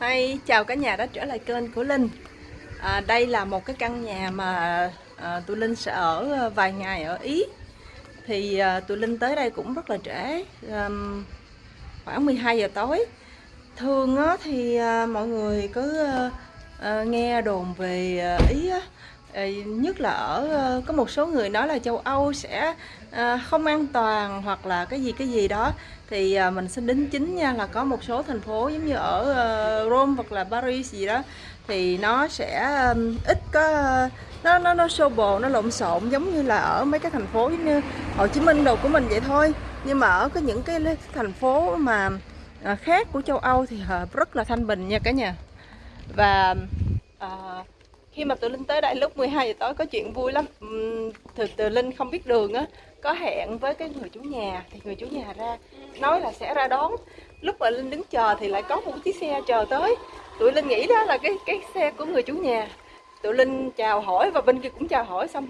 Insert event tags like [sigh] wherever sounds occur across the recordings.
Hi, chào cả nhà đã trở lại kênh của Linh. À, Đây là một cái căn nhà mà à, tụi Linh sẽ ở à, vài ngày ở Ý. Thì à, tụi Linh tới đây cũng rất là trễ à, Khoảng 12 giờ tối. Thường á, thì à, mọi người cứ à, à nghe đồn về à, Ý á, Ờ, nhất là ở ờ, có một số người nói là châu Âu sẽ ờ, không an toàn hoặc là cái gì cái gì đó. Thì mình xin đính chính nha là có một số thành phố giống như ở Rome hoặc là Paris gì đó thì nó sẽ ít có nó nó nó xô bồ nó lộn xộn giống như là ở mấy cái thành phố giống như Hồ Chí Minh đồ của mình vậy thôi. Nhưng mà ở cái những cái thành phố mà khác của châu Âu thì rất là thanh bình nha cả nhà. Và uh, khi mà tụi Linh tới đây lúc 12 giờ tối có chuyện vui lắm. Từ từ Linh không biết đường á có hẹn với cái người chủ nhà thì người chủ nhà ra nói là sẽ ra đón. Lúc mà Linh đứng chờ thì lại có một chiếc xe chờ tới. Tụi Linh nghĩ đó là cái cái xe của người chủ nhà. Tụi Linh chào hỏi và bên kia cũng chào hỏi xong.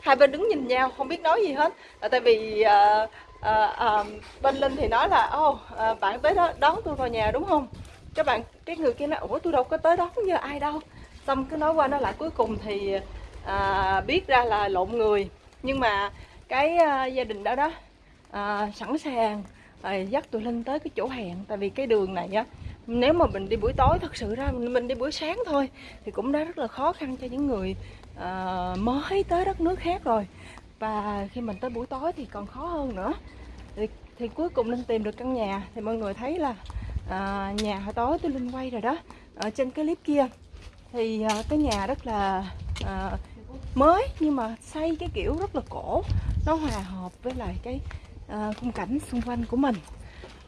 Hai bên đứng nhìn nhau không biết nói gì hết. Là tại vì uh, uh, uh, bên Linh thì nói là ô oh, uh, bạn tới đó đón tôi vào nhà đúng không? Các bạn cái người kia nói ủa tôi đâu có tới đón giờ ai đâu xong cứ nói qua nói lại cuối cùng thì à, biết ra là lộn người. Nhưng mà cái à, gia đình đó đó à, sẵn sàng à, dắt tụi linh tới cái chỗ hẹn. Tại vì cái đường này á nếu mà mình đi buổi tối thật sự ra mình, mình đi buổi sáng thôi thì cũng đã rất là khó khăn cho những người à, mới tới đất nước khác rồi. Và khi mình tới buổi tối thì còn khó hơn nữa. Thì, thì cuối cùng linh tìm được căn nhà. Thì mọi người thấy là à, nhà hồi tối tôi linh quay rồi đó ở trên cái clip kia thì uh, cái nhà rất là uh, mới nhưng mà xây cái kiểu rất là cổ. Nó hòa hợp với lại cái uh, khung cảnh xung quanh của mình.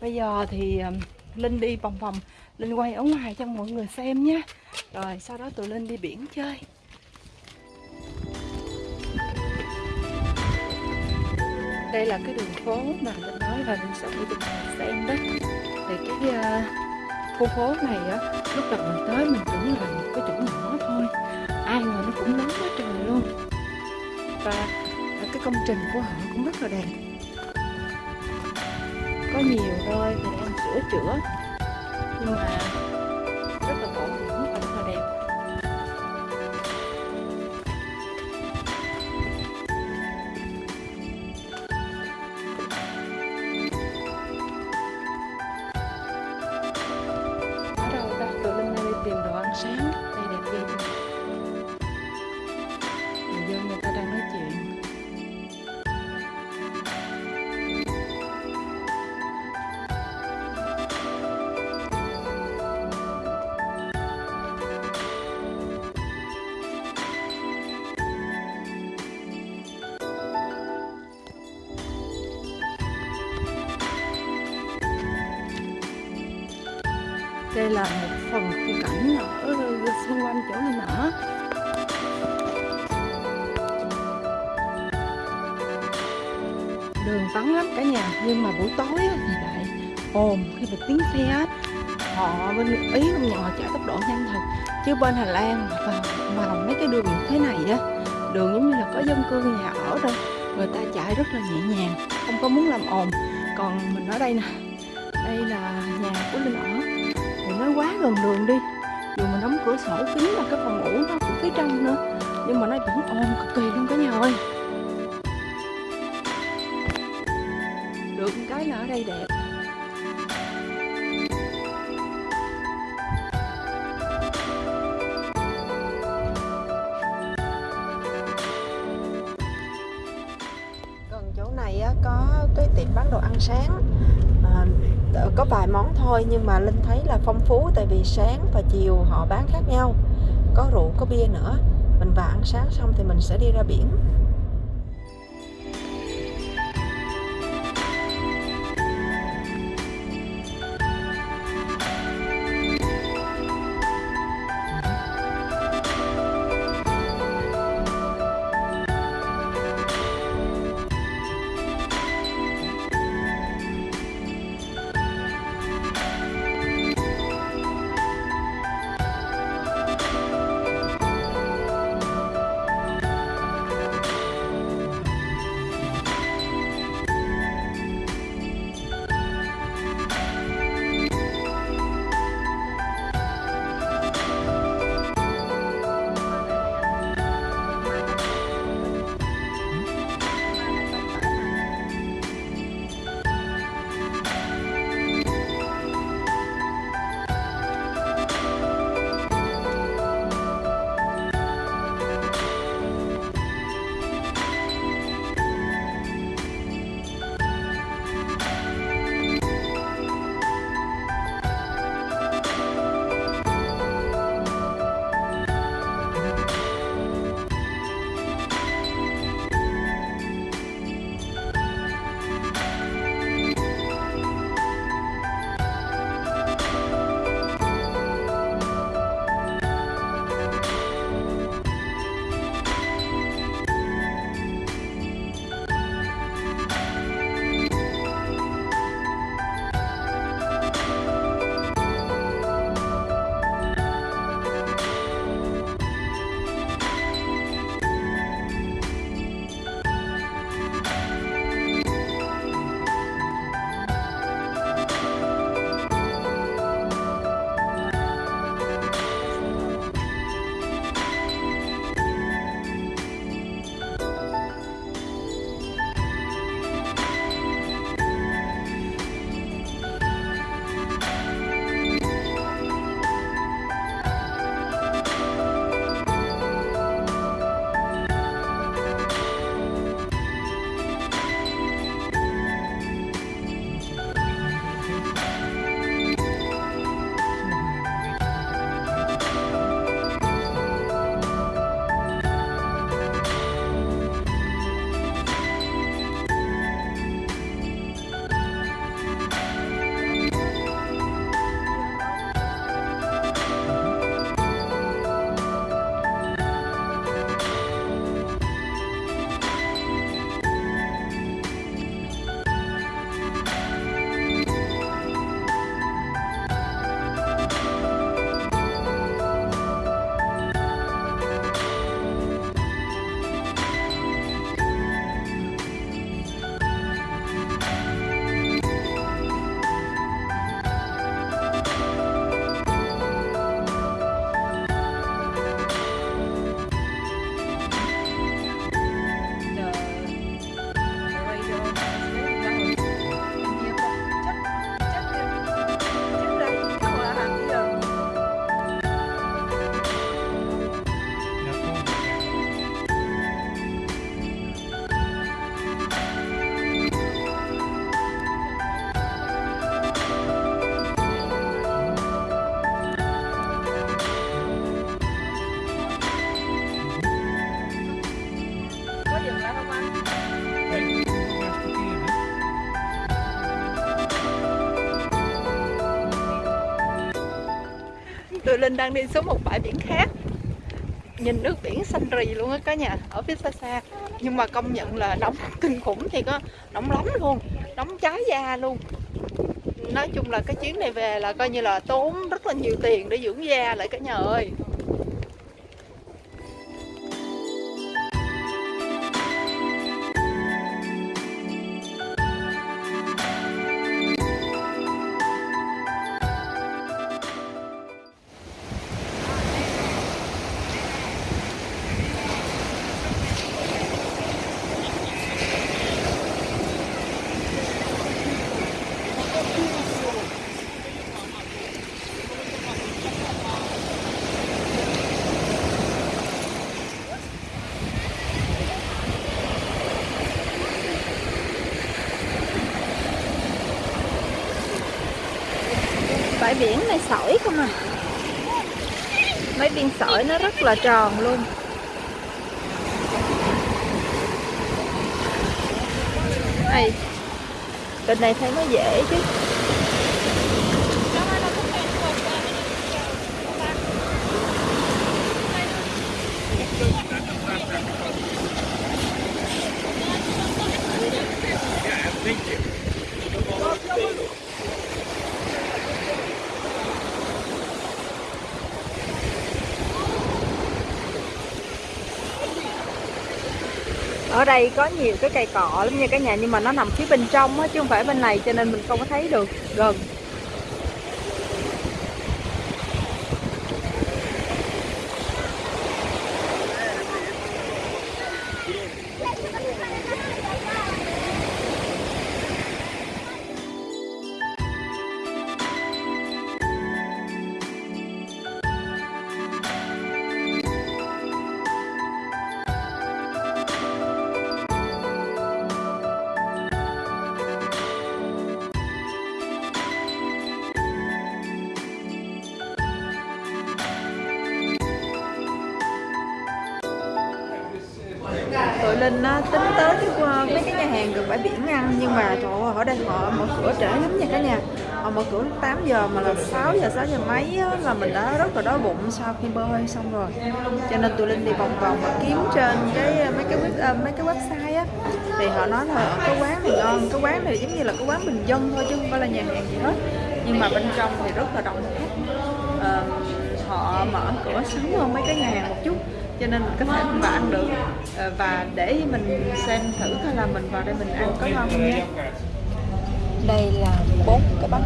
Bây giờ thì uh, linh đi vòng vòng linh quay ở ngoài cho mọi người xem nha. Rồi sau đó tụi linh đi biển chơi. Đây là cái đường phố mà linh nói là linh sẽ đi cho mọi xem đó. Thì cái uh, khu phố này á lúc đầu mình tới mình tưởng là một cái cũng nắng quá trời luôn. Và cái công trình của họ cũng rất là đẹp. Có nhiều thôi thì đang sửa chữa. Nhưng mà đây là một phần khung cảnh ở xung quanh chỗ này nở đường vắng lắm cả nhà, nhưng mà buổi tối thì lại ồn khi mà tiếng xe họ bên ý không nhận họ chạy tốc độ nhanh thật, chứ bên Hà Lan vào vào mấy cái đường thế này á, đường giống như là có dân cư nhà ở đâu người ta chạy rất là nhẹ nhàng, không có muốn làm ồn. Còn mình ở đây nè, đây là nhà của Linh ở đừng nó quá gần đường đi. Dù mình đóng cửa sổ kính là cái phòng ngủ nó cũng phía trong nữa, nhưng mà nó vẫn ồn cực kỳ luôn cả nhà ơi. Được cái là ở đây đẹp. Gần chỗ này có cái tiệm bán đồ ăn sáng có vài món thôi, nhưng mà linh thấy là phong phú tại vì sáng và chiều họ bán khác nhau. Có rượu, có bia nữa. Mình vào ăn sáng xong thì mình sẽ đi ra biển. Tụi Linh đang đi xuống một bãi biển khác. Nhìn nước biển xanh rì luôn á, cả nhà, Ở phía xa xa. Nhưng mà công nhận là nóng [laughs] kinh khủng thì có Nóng lắm luôn, Nóng cháy da luôn. Nói chung là cái chuyến này về là coi như là tốn rất là nhiều tiền để dưỡng da lại, cả nhà ơi. Này sỏi không à? Mấy viên sỏi nó rất là tròn luôn. Này bên này thấy nó dễ chứ. Ở đây có nhiều cái cây cọ lắm nha cả nhà, nhưng mà nó nằm phía bên trong á, chứ không phải bên này, cho nên mình không có thấy được gần. Linh á, tính tới cái mấy cái nhà hàng gần bãi biển ăn nhưng mà trời ơi ở đây họ mở cửa trễ lắm nha cả nhà. Họ mở cửa lúc 8 giờ mà là 6 giờ 6 giờ mấy á, là mình đã rất là đói bụng sau khi bơi xong rồi. Cho nên tụi linh đi vòng vòng và kiếm trên cái mấy cái web, à, mấy cái website á. Thì họ nói là ở cái quán này ngon cái quán này giống như là cái quán bình dân thôi chứ không phải là nhà hàng gì hết. Nhưng mà bên trong thì rất là đông khách. Uh, họ mở cửa sớm hơn mấy cái nhà hàng một chút, cho nên mình có thể vào ăn được. Ờ, và để mình xem thử coi là mình vào đây mình ăn có ngon không nhé. Đây là bốn cái bánh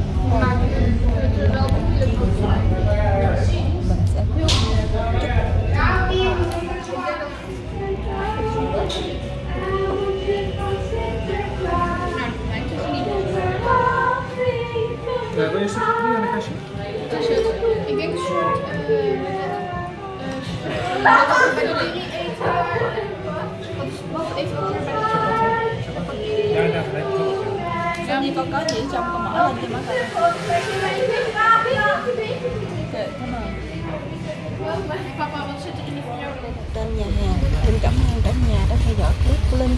Con có gì trong con mở lên cho má coi? Tên nhà hàng Linh cảm ơn cả nhà đã theo dõi clip của Linh